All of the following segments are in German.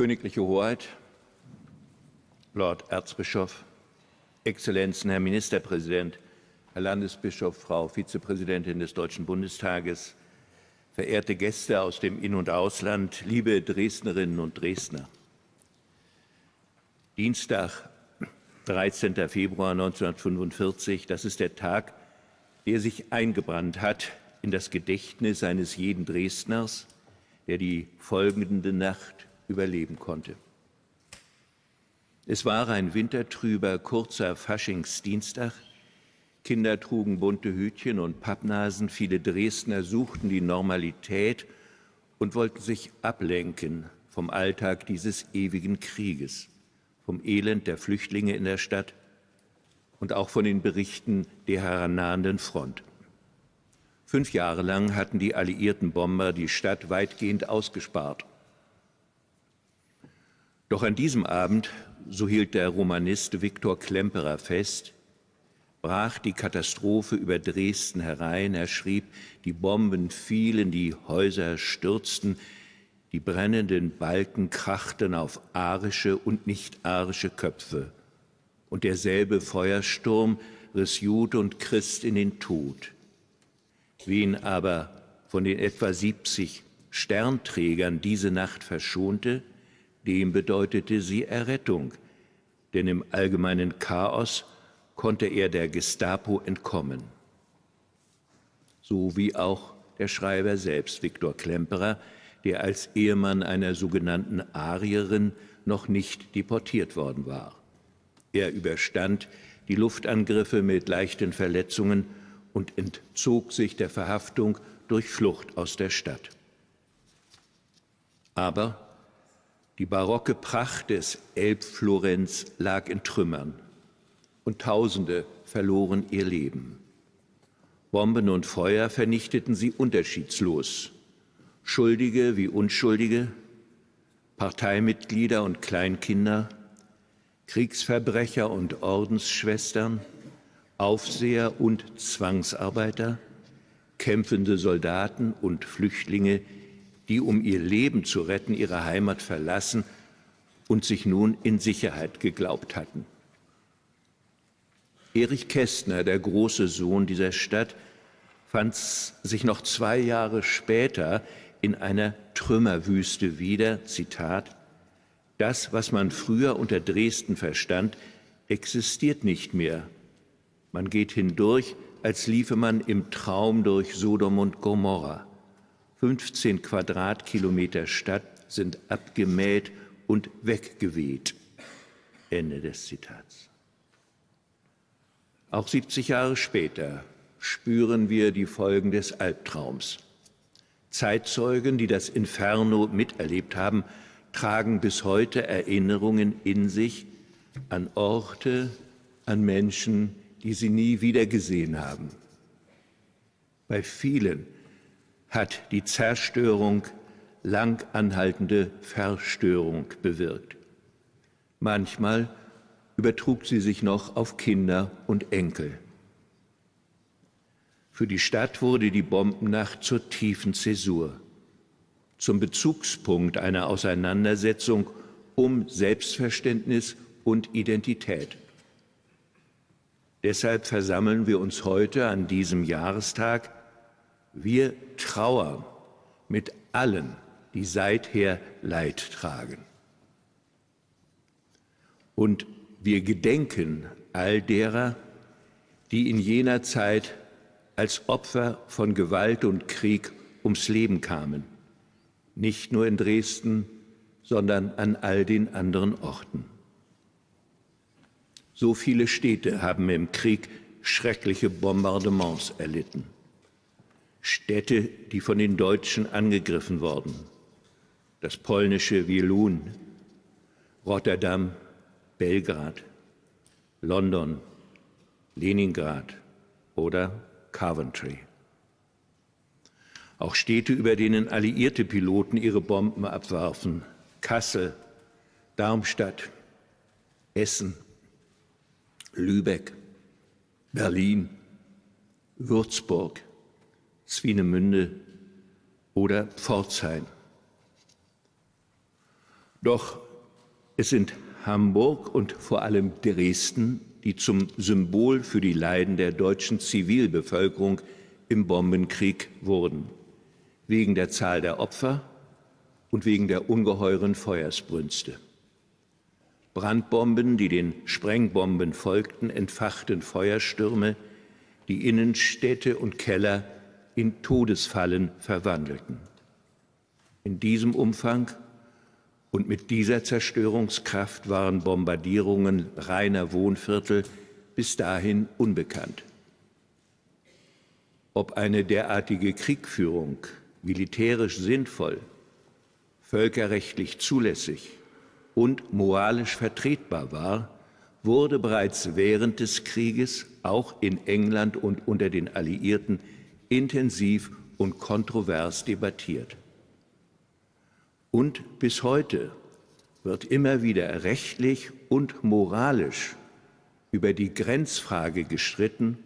Königliche Hoheit, Lord Erzbischof, Exzellenzen, Herr Ministerpräsident, Herr Landesbischof, Frau Vizepräsidentin des Deutschen Bundestages, verehrte Gäste aus dem In- und Ausland, liebe Dresdnerinnen und Dresdner. Dienstag, 13. Februar 1945, das ist der Tag, der sich eingebrannt hat in das Gedächtnis eines jeden Dresdners, der die folgende Nacht überleben konnte. Es war ein wintertrüber, kurzer Faschingsdienstag, Kinder trugen bunte Hütchen und Pappnasen, viele Dresdner suchten die Normalität und wollten sich ablenken vom Alltag dieses ewigen Krieges, vom Elend der Flüchtlinge in der Stadt und auch von den Berichten der herannahenden Front. Fünf Jahre lang hatten die alliierten Bomber die Stadt weitgehend ausgespart. Doch an diesem Abend, so hielt der Romanist Viktor Klemperer fest, brach die Katastrophe über Dresden herein. Er schrieb, die Bomben fielen, die Häuser stürzten, die brennenden Balken krachten auf arische und nicht-arische Köpfe. Und derselbe Feuersturm riss Jude und Christ in den Tod. Wen aber von den etwa 70 Sternträgern diese Nacht verschonte, dem bedeutete sie Errettung, denn im allgemeinen Chaos konnte er der Gestapo entkommen. So wie auch der Schreiber selbst, Viktor Klemperer, der als Ehemann einer sogenannten Arierin noch nicht deportiert worden war. Er überstand die Luftangriffe mit leichten Verletzungen und entzog sich der Verhaftung durch Flucht aus der Stadt. Aber die barocke Pracht des Elbflorenz lag in Trümmern und Tausende verloren ihr Leben. Bomben und Feuer vernichteten sie unterschiedslos. Schuldige wie Unschuldige, Parteimitglieder und Kleinkinder, Kriegsverbrecher und Ordensschwestern, Aufseher und Zwangsarbeiter, kämpfende Soldaten und Flüchtlinge, die um ihr Leben zu retten ihre Heimat verlassen und sich nun in Sicherheit geglaubt hatten. Erich Kästner, der große Sohn dieser Stadt, fand sich noch zwei Jahre später in einer Trümmerwüste wieder, Zitat, das, was man früher unter Dresden verstand, existiert nicht mehr. Man geht hindurch, als liefe man im Traum durch Sodom und Gomorra. 15 Quadratkilometer Stadt sind abgemäht und weggeweht. Ende des Zitats. Auch 70 Jahre später spüren wir die Folgen des Albtraums. Zeitzeugen, die das Inferno miterlebt haben, tragen bis heute Erinnerungen in sich an Orte, an Menschen, die sie nie wieder gesehen haben. Bei vielen hat die Zerstörung lang anhaltende Verstörung bewirkt. Manchmal übertrug sie sich noch auf Kinder und Enkel. Für die Stadt wurde die Bombennacht zur tiefen Zäsur, zum Bezugspunkt einer Auseinandersetzung um Selbstverständnis und Identität. Deshalb versammeln wir uns heute an diesem Jahrestag. Wir trauern mit allen, die seither Leid tragen. Und wir gedenken all derer, die in jener Zeit als Opfer von Gewalt und Krieg ums Leben kamen, nicht nur in Dresden, sondern an all den anderen Orten. So viele Städte haben im Krieg schreckliche Bombardements erlitten. Städte, die von den Deutschen angegriffen wurden. Das polnische Wielun, Rotterdam, Belgrad, London, Leningrad oder Coventry. Auch Städte, über denen alliierte Piloten ihre Bomben abwarfen. Kassel, Darmstadt, Essen, Lübeck, Berlin, Würzburg, Swinemünde oder Pforzheim. Doch es sind Hamburg und vor allem Dresden, die zum Symbol für die Leiden der deutschen Zivilbevölkerung im Bombenkrieg wurden, wegen der Zahl der Opfer und wegen der ungeheuren Feuersbrünste. Brandbomben, die den Sprengbomben folgten, entfachten Feuerstürme, die Innenstädte und Keller in Todesfallen verwandelten. In diesem Umfang und mit dieser Zerstörungskraft waren Bombardierungen reiner Wohnviertel bis dahin unbekannt. Ob eine derartige Kriegführung militärisch sinnvoll, völkerrechtlich zulässig und moralisch vertretbar war, wurde bereits während des Krieges auch in England und unter den Alliierten intensiv und kontrovers debattiert. Und bis heute wird immer wieder rechtlich und moralisch über die Grenzfrage gestritten,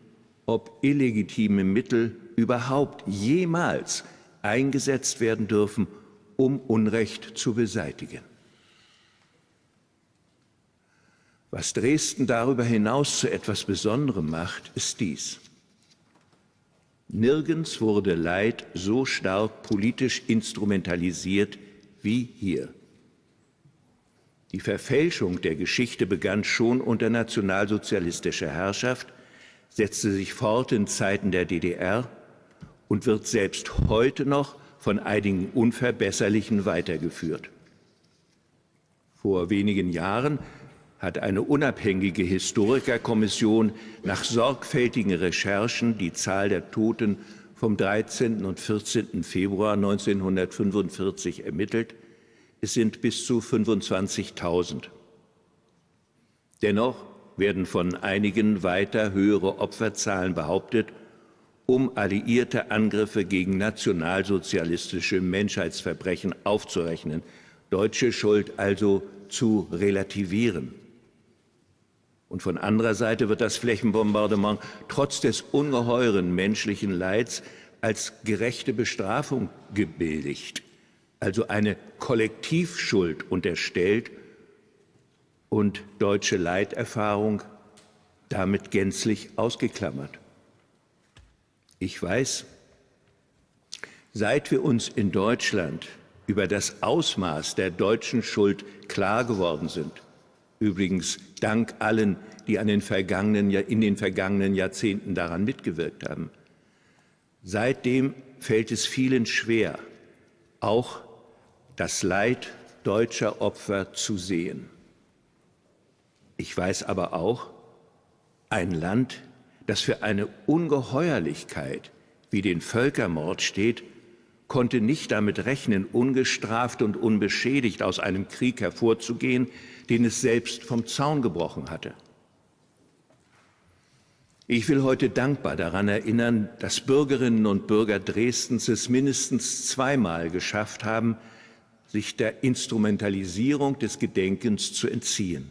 ob illegitime Mittel überhaupt jemals eingesetzt werden dürfen, um Unrecht zu beseitigen. Was Dresden darüber hinaus zu etwas Besonderem macht, ist dies. Nirgends wurde Leid so stark politisch instrumentalisiert wie hier. Die Verfälschung der Geschichte begann schon unter nationalsozialistischer Herrschaft, setzte sich fort in Zeiten der DDR und wird selbst heute noch von einigen Unverbesserlichen weitergeführt. Vor wenigen Jahren hat eine unabhängige Historikerkommission nach sorgfältigen Recherchen die Zahl der Toten vom 13. und 14. Februar 1945 ermittelt. Es sind bis zu 25.000. Dennoch werden von einigen weiter höhere Opferzahlen behauptet, um alliierte Angriffe gegen nationalsozialistische Menschheitsverbrechen aufzurechnen, deutsche Schuld also zu relativieren. Und von anderer Seite wird das Flächenbombardement trotz des ungeheuren menschlichen Leids als gerechte Bestrafung gebilligt, also eine Kollektivschuld unterstellt und deutsche Leiterfahrung damit gänzlich ausgeklammert. Ich weiß, seit wir uns in Deutschland über das Ausmaß der deutschen Schuld klar geworden sind, Übrigens dank allen, die an den vergangenen, in den vergangenen Jahrzehnten daran mitgewirkt haben. Seitdem fällt es vielen schwer, auch das Leid deutscher Opfer zu sehen. Ich weiß aber auch, ein Land, das für eine Ungeheuerlichkeit wie den Völkermord steht, konnte nicht damit rechnen, ungestraft und unbeschädigt aus einem Krieg hervorzugehen, den es selbst vom Zaun gebrochen hatte. Ich will heute dankbar daran erinnern, dass Bürgerinnen und Bürger Dresdens es mindestens zweimal geschafft haben, sich der Instrumentalisierung des Gedenkens zu entziehen.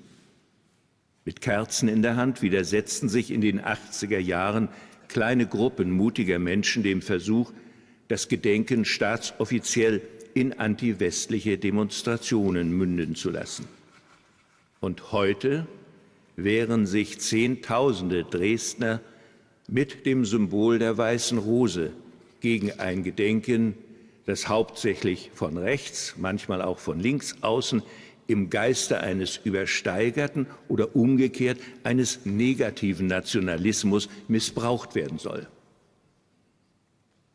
Mit Kerzen in der Hand widersetzten sich in den 80er Jahren kleine Gruppen mutiger Menschen dem Versuch, das Gedenken staatsoffiziell in antiwestliche Demonstrationen münden zu lassen. Und heute wehren sich Zehntausende Dresdner mit dem Symbol der Weißen Rose gegen ein Gedenken, das hauptsächlich von rechts, manchmal auch von links außen im Geiste eines übersteigerten oder umgekehrt eines negativen Nationalismus missbraucht werden soll.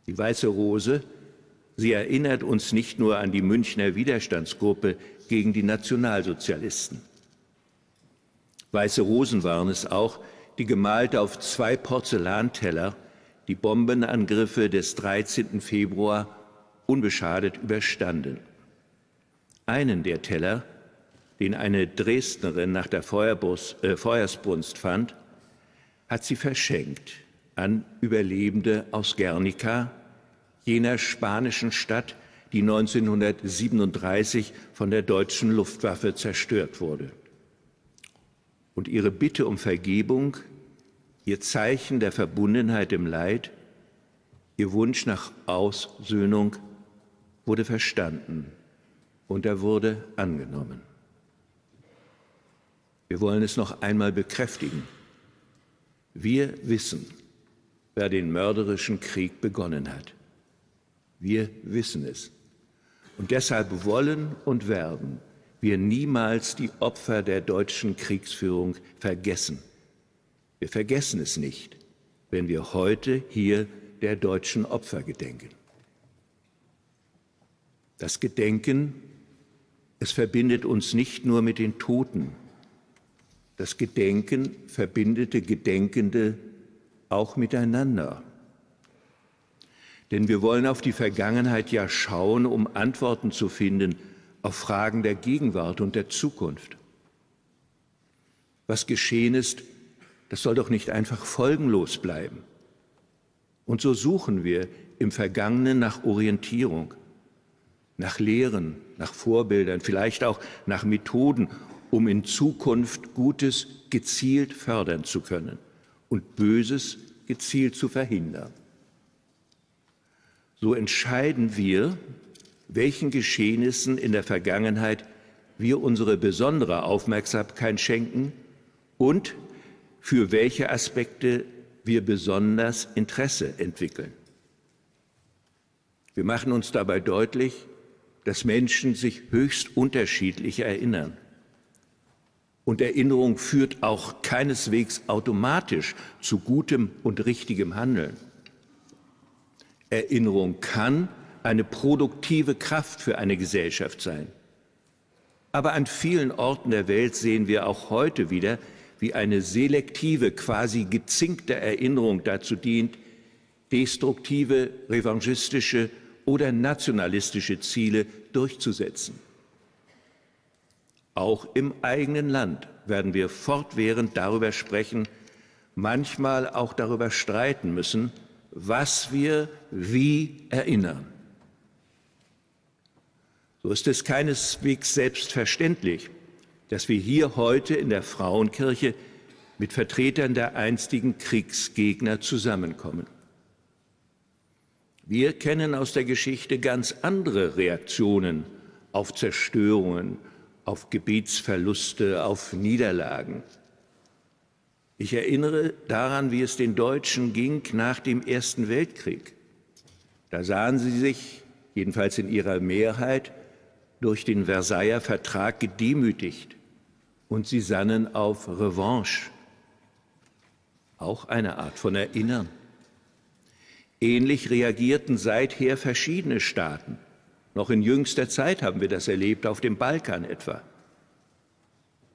Die Weiße Rose, sie erinnert uns nicht nur an die Münchner Widerstandsgruppe gegen die Nationalsozialisten. Weiße Rosen waren es auch, die gemalt auf zwei Porzellanteller die Bombenangriffe des 13. Februar unbeschadet überstanden. Einen der Teller, den eine Dresdnerin nach der äh, Feuersbrunst fand, hat sie verschenkt an Überlebende aus Guernica, jener spanischen Stadt, die 1937 von der deutschen Luftwaffe zerstört wurde und ihre Bitte um Vergebung, ihr Zeichen der Verbundenheit im Leid, ihr Wunsch nach Aussöhnung wurde verstanden und er wurde angenommen. Wir wollen es noch einmal bekräftigen. Wir wissen, wer den mörderischen Krieg begonnen hat. Wir wissen es. Und deshalb wollen und werden wir niemals die Opfer der deutschen Kriegsführung vergessen. Wir vergessen es nicht, wenn wir heute hier der deutschen Opfer gedenken. Das Gedenken, es verbindet uns nicht nur mit den Toten. Das Gedenken verbindete Gedenkende auch miteinander. Denn wir wollen auf die Vergangenheit ja schauen, um Antworten zu finden auf Fragen der Gegenwart und der Zukunft. Was geschehen ist, das soll doch nicht einfach folgenlos bleiben. Und so suchen wir im Vergangenen nach Orientierung, nach Lehren, nach Vorbildern, vielleicht auch nach Methoden, um in Zukunft Gutes gezielt fördern zu können und Böses gezielt zu verhindern. So entscheiden wir, welchen Geschehnissen in der Vergangenheit wir unsere besondere Aufmerksamkeit schenken und für welche Aspekte wir besonders Interesse entwickeln. Wir machen uns dabei deutlich, dass Menschen sich höchst unterschiedlich erinnern. Und Erinnerung führt auch keineswegs automatisch zu gutem und richtigem Handeln. Erinnerung kann eine produktive Kraft für eine Gesellschaft sein. Aber an vielen Orten der Welt sehen wir auch heute wieder, wie eine selektive, quasi gezinkte Erinnerung dazu dient, destruktive, revanchistische oder nationalistische Ziele durchzusetzen. Auch im eigenen Land werden wir fortwährend darüber sprechen, manchmal auch darüber streiten müssen, was wir wie erinnern. So ist es keineswegs selbstverständlich, dass wir hier heute in der Frauenkirche mit Vertretern der einstigen Kriegsgegner zusammenkommen. Wir kennen aus der Geschichte ganz andere Reaktionen auf Zerstörungen, auf Gebietsverluste, auf Niederlagen. Ich erinnere daran, wie es den Deutschen ging nach dem Ersten Weltkrieg. Da sahen sie sich, jedenfalls in ihrer Mehrheit, durch den Versailler Vertrag gedemütigt und sie sannen auf Revanche, auch eine Art von Erinnern. Ähnlich reagierten seither verschiedene Staaten. Noch in jüngster Zeit haben wir das erlebt, auf dem Balkan etwa.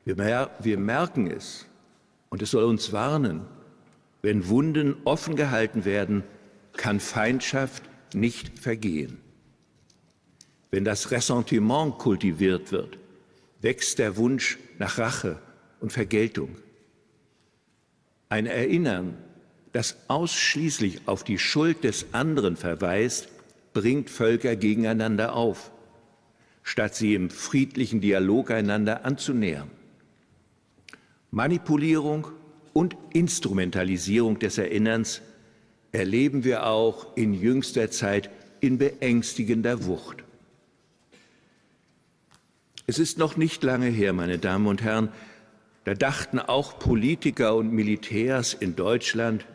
Wir, mer wir merken es und es soll uns warnen, wenn Wunden offen gehalten werden, kann Feindschaft nicht vergehen. Wenn das Ressentiment kultiviert wird, wächst der Wunsch nach Rache und Vergeltung. Ein Erinnern, das ausschließlich auf die Schuld des anderen verweist, bringt Völker gegeneinander auf, statt sie im friedlichen Dialog einander anzunähern. Manipulierung und Instrumentalisierung des Erinnerns erleben wir auch in jüngster Zeit in beängstigender Wucht. Es ist noch nicht lange her, meine Damen und Herren, da dachten auch Politiker und Militärs in Deutschland,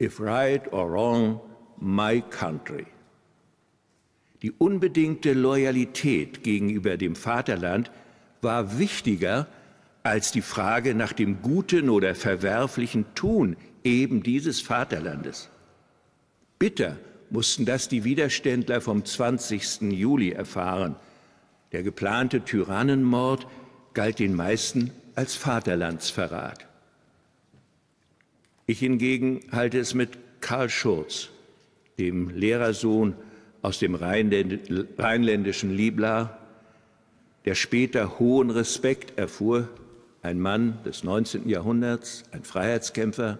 if right or wrong, my country. Die unbedingte Loyalität gegenüber dem Vaterland war wichtiger als die Frage nach dem guten oder verwerflichen Tun eben dieses Vaterlandes. Bitter mussten das die Widerständler vom 20. Juli erfahren, der geplante Tyrannenmord galt den meisten als Vaterlandsverrat. Ich hingegen halte es mit Karl Schurz, dem Lehrersohn aus dem rheinländischen Libla, der später hohen Respekt erfuhr, ein Mann des 19. Jahrhunderts, ein Freiheitskämpfer,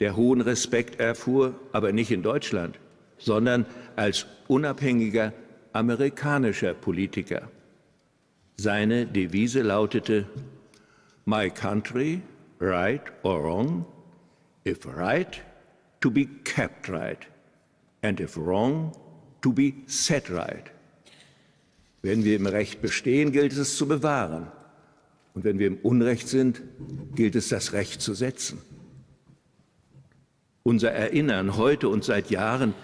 der hohen Respekt erfuhr, aber nicht in Deutschland, sondern als unabhängiger amerikanischer Politiker. Seine Devise lautete My country, right or wrong, if right, to be kept right, and if wrong, to be set right. Wenn wir im Recht bestehen, gilt es zu bewahren. Und wenn wir im Unrecht sind, gilt es, das Recht zu setzen. Unser Erinnern heute und seit Jahren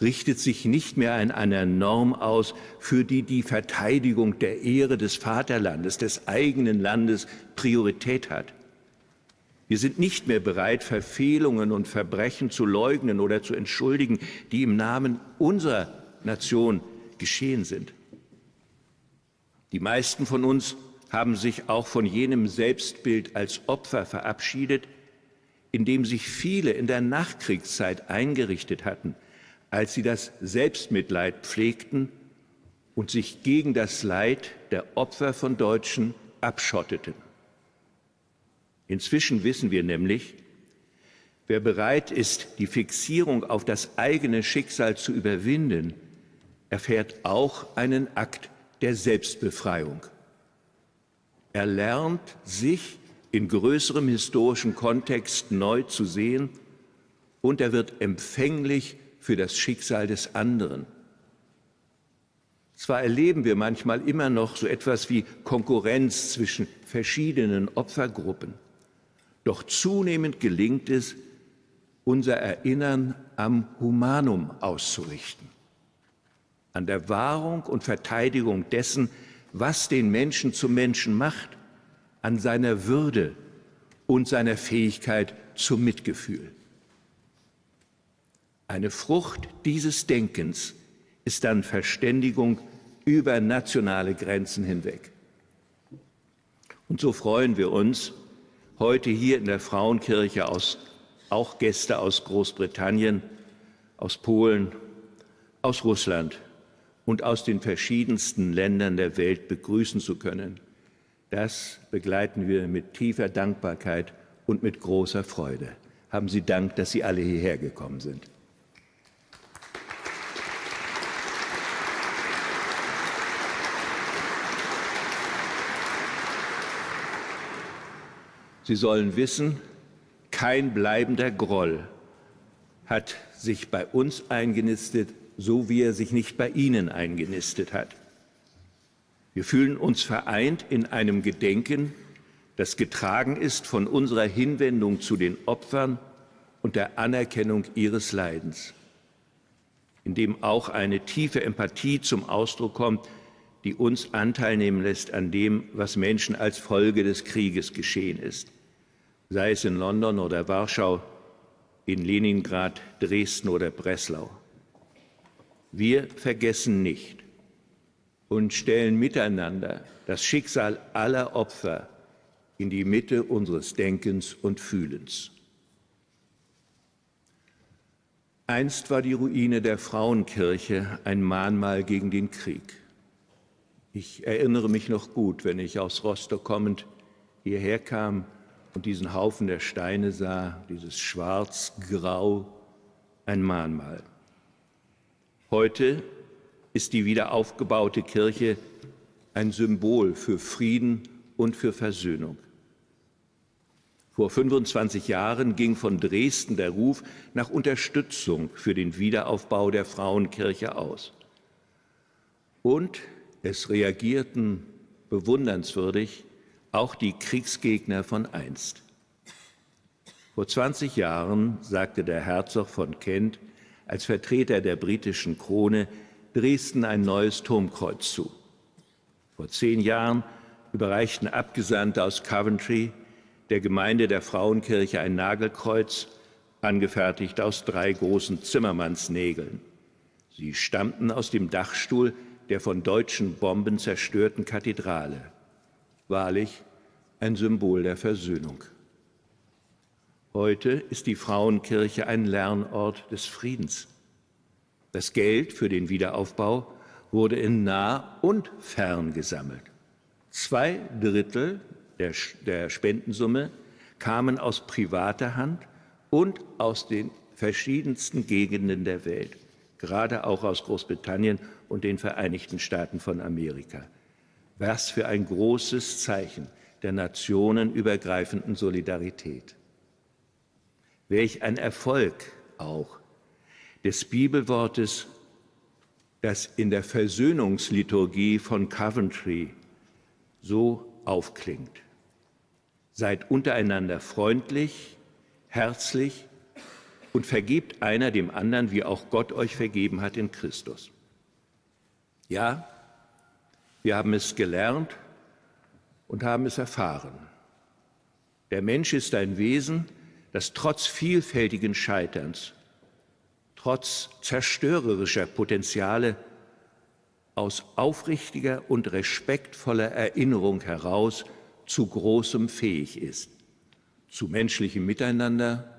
richtet sich nicht mehr an einer Norm aus, für die die Verteidigung der Ehre des Vaterlandes, des eigenen Landes Priorität hat. Wir sind nicht mehr bereit, Verfehlungen und Verbrechen zu leugnen oder zu entschuldigen, die im Namen unserer Nation geschehen sind. Die meisten von uns haben sich auch von jenem Selbstbild als Opfer verabschiedet, in dem sich viele in der Nachkriegszeit eingerichtet hatten, als sie das Selbstmitleid pflegten und sich gegen das Leid der Opfer von Deutschen abschotteten. Inzwischen wissen wir nämlich, wer bereit ist, die Fixierung auf das eigene Schicksal zu überwinden, erfährt auch einen Akt der Selbstbefreiung. Er lernt, sich in größerem historischen Kontext neu zu sehen und er wird empfänglich für das Schicksal des anderen. Zwar erleben wir manchmal immer noch so etwas wie Konkurrenz zwischen verschiedenen Opfergruppen, doch zunehmend gelingt es, unser Erinnern am Humanum auszurichten, an der Wahrung und Verteidigung dessen, was den Menschen zum Menschen macht, an seiner Würde und seiner Fähigkeit zum Mitgefühl. Eine Frucht dieses Denkens ist dann Verständigung über nationale Grenzen hinweg. Und so freuen wir uns, heute hier in der Frauenkirche aus, auch Gäste aus Großbritannien, aus Polen, aus Russland und aus den verschiedensten Ländern der Welt begrüßen zu können. Das begleiten wir mit tiefer Dankbarkeit und mit großer Freude. Haben Sie Dank, dass Sie alle hierher gekommen sind. Sie sollen wissen, kein bleibender Groll hat sich bei uns eingenistet, so wie er sich nicht bei Ihnen eingenistet hat. Wir fühlen uns vereint in einem Gedenken, das getragen ist von unserer Hinwendung zu den Opfern und der Anerkennung ihres Leidens, in dem auch eine tiefe Empathie zum Ausdruck kommt, die uns Anteil nehmen lässt an dem, was Menschen als Folge des Krieges geschehen ist, sei es in London oder Warschau, in Leningrad, Dresden oder Breslau. Wir vergessen nicht und stellen miteinander das Schicksal aller Opfer in die Mitte unseres Denkens und Fühlens. Einst war die Ruine der Frauenkirche ein Mahnmal gegen den Krieg. Ich erinnere mich noch gut, wenn ich aus Rostock kommend hierher kam und diesen Haufen der Steine sah, dieses Schwarz-Grau, ein Mahnmal. Heute ist die wiederaufgebaute Kirche ein Symbol für Frieden und für Versöhnung. Vor 25 Jahren ging von Dresden der Ruf nach Unterstützung für den Wiederaufbau der Frauenkirche aus. Und es reagierten bewundernswürdig auch die Kriegsgegner von einst. Vor 20 Jahren sagte der Herzog von Kent als Vertreter der britischen Krone Dresden ein neues Turmkreuz zu. Vor zehn Jahren überreichten Abgesandte aus Coventry der Gemeinde der Frauenkirche ein Nagelkreuz, angefertigt aus drei großen Zimmermannsnägeln. Sie stammten aus dem Dachstuhl der von deutschen Bomben zerstörten Kathedrale. Wahrlich ein Symbol der Versöhnung. Heute ist die Frauenkirche ein Lernort des Friedens. Das Geld für den Wiederaufbau wurde in nah und fern gesammelt. Zwei Drittel der, der Spendensumme kamen aus privater Hand und aus den verschiedensten Gegenden der Welt, gerade auch aus Großbritannien und den Vereinigten Staaten von Amerika. Was für ein großes Zeichen der nationenübergreifenden Solidarität. Welch ein Erfolg auch des Bibelwortes, das in der Versöhnungsliturgie von Coventry so aufklingt. Seid untereinander freundlich, herzlich und vergebt einer dem anderen, wie auch Gott euch vergeben hat in Christus. Ja, wir haben es gelernt und haben es erfahren. Der Mensch ist ein Wesen, das trotz vielfältigen Scheiterns, trotz zerstörerischer Potenziale aus aufrichtiger und respektvoller Erinnerung heraus zu Großem fähig ist, zu menschlichem Miteinander,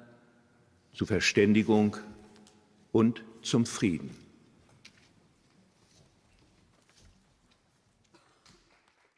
zu Verständigung und zum Frieden.